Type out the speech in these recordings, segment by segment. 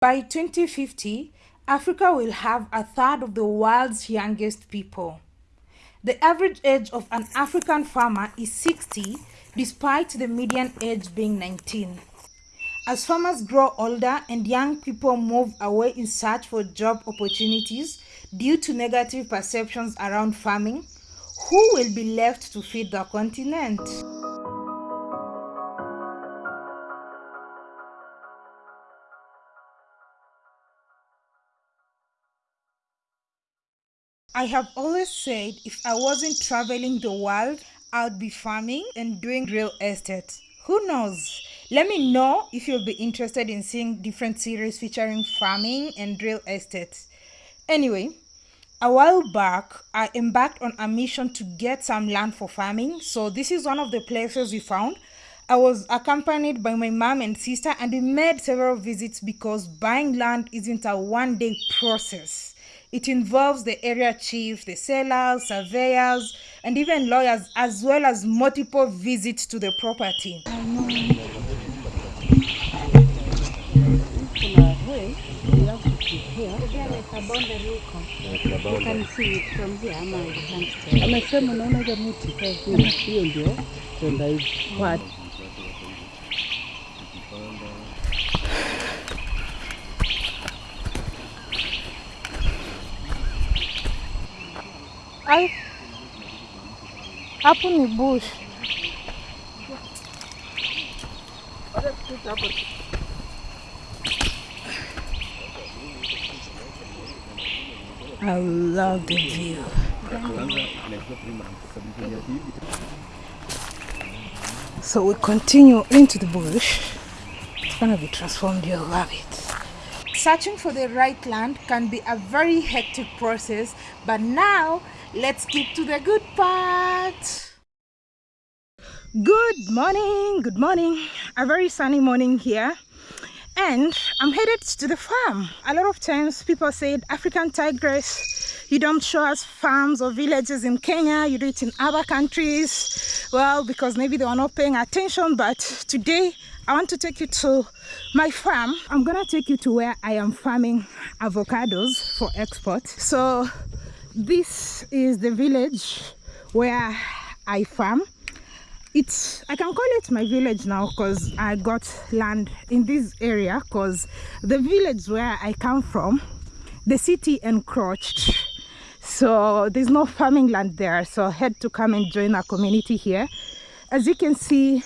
By 2050, Africa will have a third of the world's youngest people. The average age of an African farmer is 60 despite the median age being 19. As farmers grow older and young people move away in search for job opportunities due to negative perceptions around farming, who will be left to feed the continent? I have always said if I wasn't traveling the world, I would be farming and doing real estate. Who knows? Let me know if you'll be interested in seeing different series featuring farming and real estate. Anyway, a while back, I embarked on a mission to get some land for farming. So this is one of the places we found. I was accompanied by my mom and sister and we made several visits because buying land isn't a one day process. It involves the area chief, the sellers, surveyors, and even lawyers, as well as multiple visits to the property. Amesema unaona Ay, hapo ni bush. I love the view. So we continue into the bush. It's gonna be transformed, you'll love it. Searching for the right land can be a very hectic process, but now let's skip to the good part. Good morning, good morning. A very sunny morning here. And I'm headed to the farm. A lot of times people said African tigress, you don't show us farms or villages in Kenya, you do it in other countries. Well, because maybe they are not paying attention, but today I want to take you to my farm. I'm gonna take you to where I am farming avocados for export. So this is the village where I farm. It's I can call it my village now because I got land in this area because the village where I come from, the city encroached. So there's no farming land there. So I had to come and join a community here. As you can see,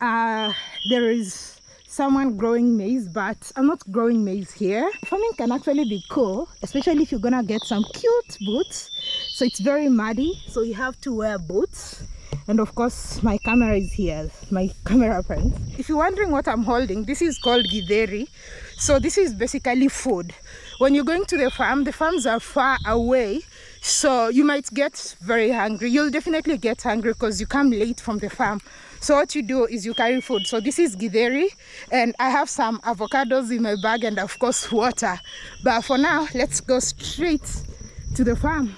uh, there is someone growing maize but i'm not growing maize here. Farming can actually be cool especially if you're gonna get some cute boots. So it's very muddy so you have to wear boots. And of course my camera is here my camera friends. If you're wondering what i'm holding this is called githeri. So this is basically food. When you're going to the farm the farms are far away so you might get very hungry. You'll definitely get hungry because you come late from the farm so what you do is you carry food. So this is githeri and i have some avocados in my bag and of course water. But for now let's go straight to the farm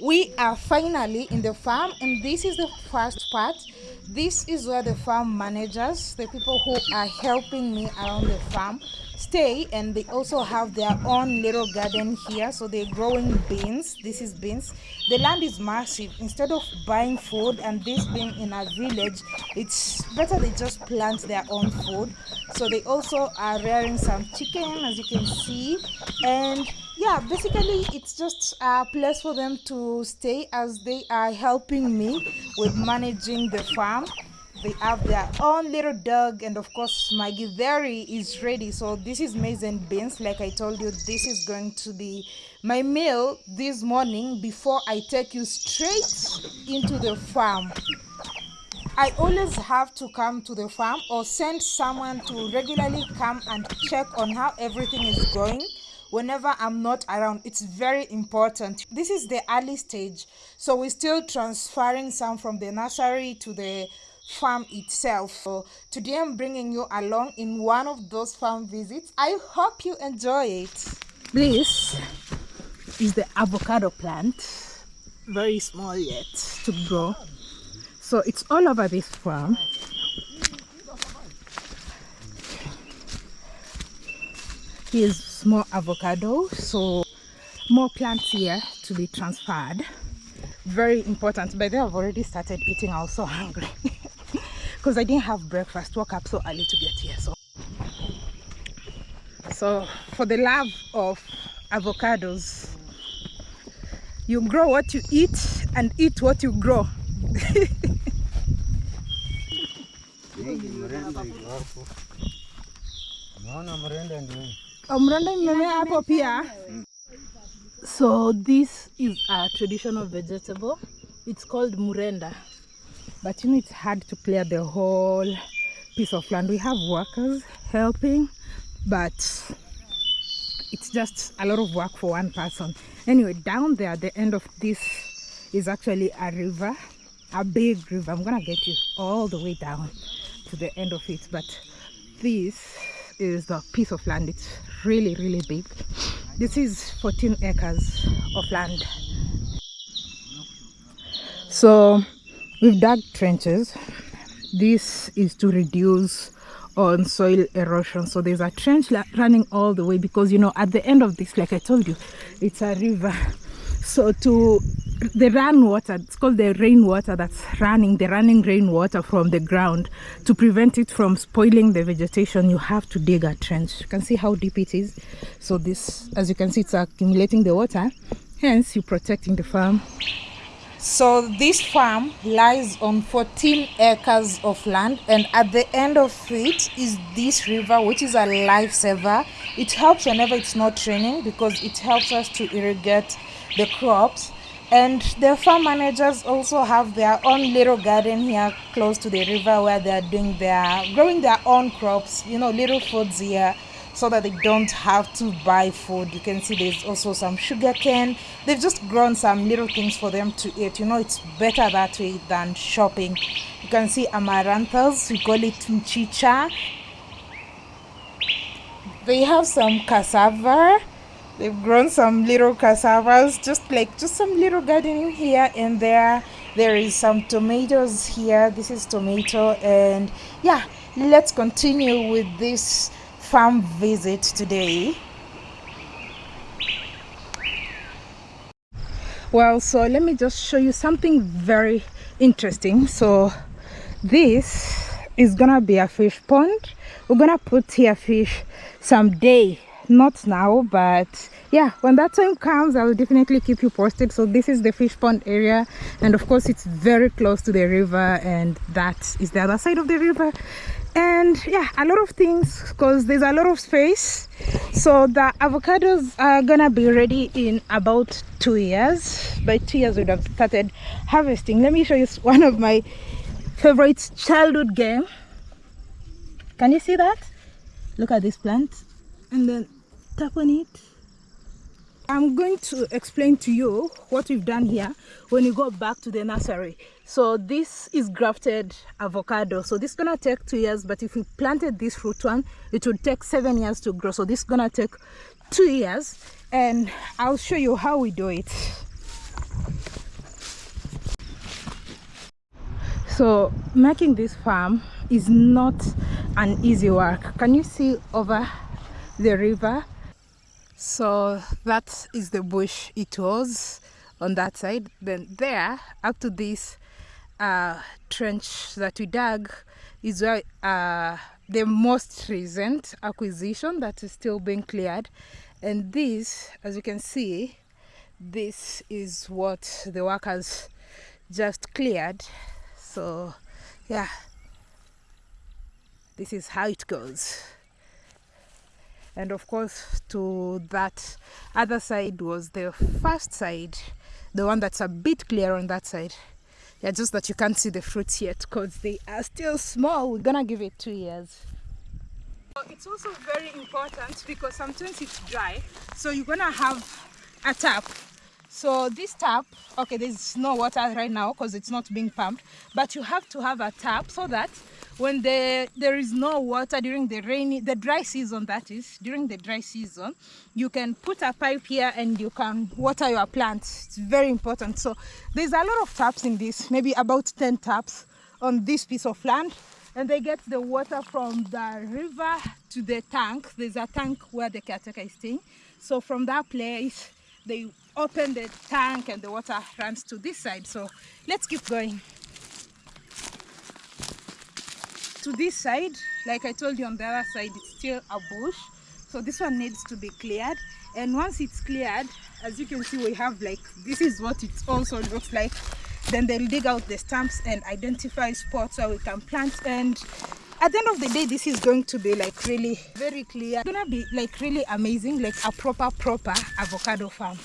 we are finally in the farm and this is the first part. This is where the farm managers the people who are helping me around the farm stay and they also have their own little garden here so they're growing beans. This is beans. The land is massive. Instead of buying food and this being in a village it's better they just plant their own food. So they also are rearing some chicken as you can see and yeah basically it's just a place for them to stay as they are helping me with managing the farm. They have their own little dog and of course my githeri is ready. So this is maize and beans. Like i told you this is going to be my meal this morning before i take you straight into the farm. I always have to come to the farm or send someone to regularly come and check on how everything is going whenever I'm not around. It's very important. This is the early stage, so we're still transferring some from the nursery to the farm itself. So today I'm bringing you along in one of those farm visits. I hope you enjoy it. This is the avocado plant. Very small yet to grow. so it's all over this farm here's more avocado so more plants here to be transferred. Very important by then i've already started eating i was so hungry. Because i didn't have breakfast woke up so early to get here so. So for the love of avocados you grow what you eat and eat what you grow mrenda imemea hapo so this is a traditional vegetable. It's called murenda. But you know it's hard to clear the whole piece of land. We have workers helping but it's just a lot of work for one person. Anyway down there at the end of this is actually a river a big river. I'm gonna get you all the way down to the end of it but this is the piece of land. It's really really big. This is 14 acres of land. So we've dug trenches. This is to reduce on soil erosion. So there's a trench running all the way because you know at the end of this like i told you it's a river. So to the run water it's called the rainwater that's running the running rainwater from the ground. To prevent it from spoiling the vegetation you have to dig a trench. You can see how deep it is. So this as you can see it's accumulating the water. Hence you're protecting the farm. So this farm lies on 14 acres of land and at the end of it is this river which is a lifesaver. It helps whenever it's not raining because it helps us to irrigate the crops and the farm managers also have their own little garden here close to the river where they are doing their growing their own crops you know little foods here so that they don't have to buy food. You can see there's also some sugar cane. They've just grown some little things for them to eat. You know it's better that way than shopping. You can see amaranthus we call it mchicha. They have some cassava they've grown some little cassavas just like just some little gardening here and there. There is some tomatoes here. This is tomato and yeah let's continue with this farm visit today. Well so let me just show you something very interesting. So this is gonna be a fish pond. We're gonna put here fish someday not now but yeah when that time comes i will definitely keep you posted. So this is the fish pond area and of course it's very close to the river and that is the other side of the river. And yeah a lot of things because there's a lot of space. So the avocados are gonna be ready in about two years. By two years we would have started harvesting. Let me show you one of my favorite childhood game. Can you see that? Look at this plant. And then tap on it i'm going to explain to you what we've done here when you go back to the nursery. So this is grafted avocado. So this is gonna take two years but if we planted this fruit one it would take seven years to grow. So this is gonna take two years and i'll show you how we do it. So making this farm is not an easy work. Can you see over the river so that is the bush it was on that side. Then there up to this uh, trench that we dug is where uh, the most recent acquisition that is still being cleared. And this as you can see this is what the workers just cleared. So yeah. This is how it goes and of course to that other side was the first side the one that's a bit clear on that side. Yeah just that you can't see the fruits yet because they are still small. We're gonna give it two years. It's also very important because sometimes it's dry so you're gonna have a tap So this tap, okay, there's no water right now because it's not being pumped, but you have to have a tap so that when the, there is no water during the rainy, the dry season that is, during the dry season, you can put a pipe here and you can water your plants. It's very important. So there's a lot of taps in this, maybe about 10 taps on this piece of land and they get the water from the river to the tank. There's a tank where the caretaker is staying. So from that place, they open the tank and the water runs to this side. So let's keep going. To this side, like I told you on the other side, it's still a bush. So this one needs to be cleared. And once it's cleared, as you can see, we have like, this is what it also looks like. Then they'll dig out the stumps and identify spots where we can plant. And at the end of the day, this is going to be like really very clear. It's gonna be like really amazing, like a proper, proper avocado farm.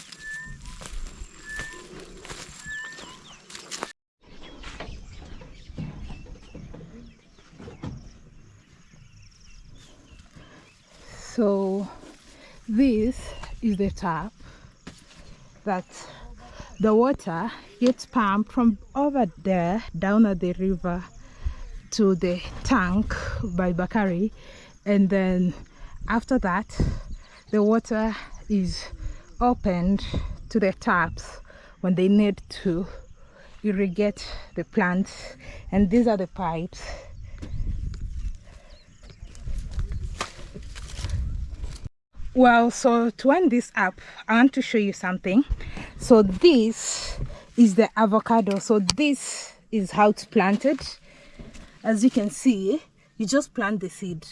so this is the tap that the water gets pumped from over there down at the river to the tank by Bakari. And then after that the water is opened to the taps when they need to irrigate the plants and these are the pipes. Well so to end this up i want to show you something. So this is the avocado. So this is how it's planted as you can see you just plant the seed.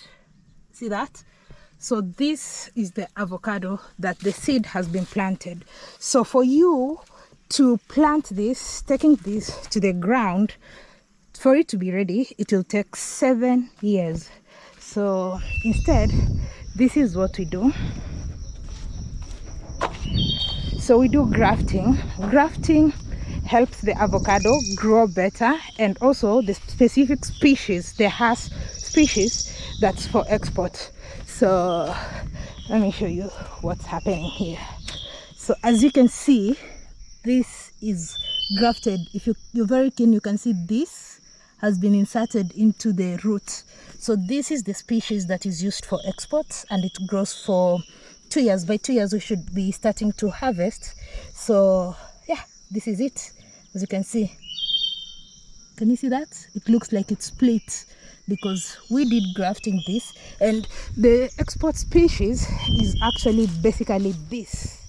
See that? So this is the avocado that the seed has been planted. So for you to plant this taking this to the ground for it to be ready it will take seven years. So instead this is what we do. So we do grafting. Grafting helps the avocado grow better and also the specific species there has species that's for export. So let me show you what's happening here. So as you can see this is grafted. If you, you're very keen you can see this has been inserted into the root. So this is the species that is used for exports and it grows for two years. By two years we should be starting to harvest. So this is it as you can see. Can you see that? It looks like it's split because we did grafting this and the export species is actually basically this.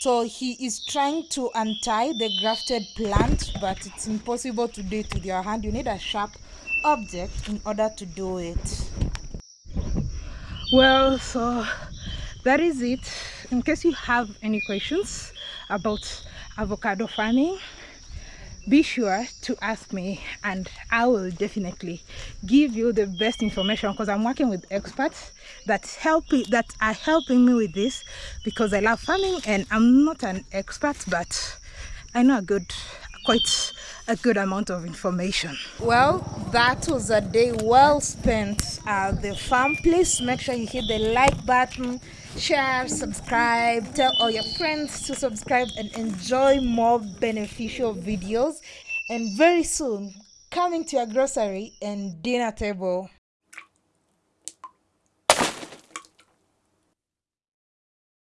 So he is trying to untie the grafted plant but it's impossible to do it with your hand. You need a sharp object in order to do it. Well so that is it in case you have any questions about avocado farming be sure to ask me and i will definitely give you the best information because i'm working with experts that help that are helping me with this because i love farming and i'm not an expert but i know a good quite a good amount of information. Well that was a day well spent at the farm. Please make sure you hit the like button share subscribe tell all your friends to subscribe and enjoy more beneficial videos. And very soon coming to your grocery and dinner table